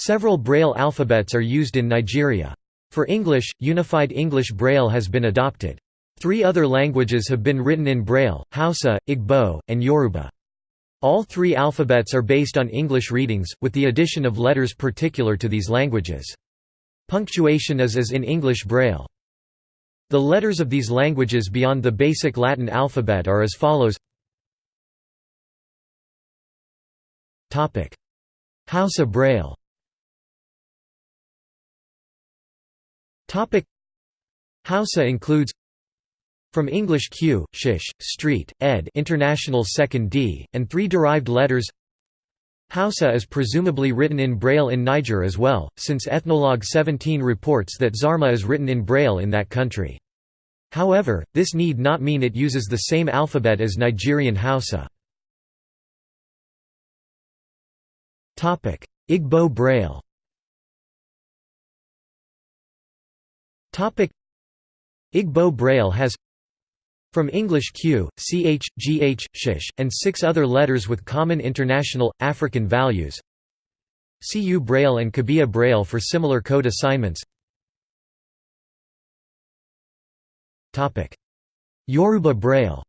Several Braille alphabets are used in Nigeria. For English, Unified English Braille has been adopted. Three other languages have been written in Braille, Hausa, Igbo, and Yoruba. All three alphabets are based on English readings, with the addition of letters particular to these languages. Punctuation is as in English Braille. The letters of these languages beyond the basic Latin alphabet are as follows Hausa Braille Hausa includes from English Q, shish, street, ed international second D, and three derived letters Hausa is presumably written in Braille in Niger as well, since Ethnologue 17 reports that Zarma is written in Braille in that country. However, this need not mean it uses the same alphabet as Nigerian Hausa. Igbo Braille Igbo Braille has from English Q, ch, gh, shish, and six other letters with common international, African values. CU Braille and Kabiye Braille for similar code assignments. Yoruba Braille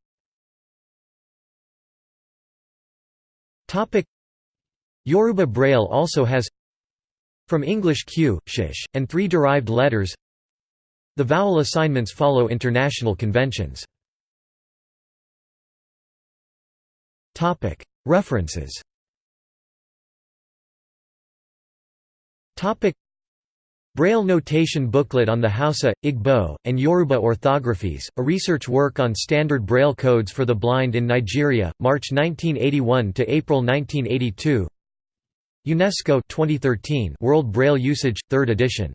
Yoruba Braille also has from English Q, shish, and three derived letters. The vowel assignments follow international conventions. References Braille notation booklet on the Hausa, Igbo, and Yoruba orthographies, a research work on standard Braille codes for the blind in Nigeria, March 1981 to April 1982. UNESCO 2013 World Braille Usage 3rd edition